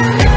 Thank you.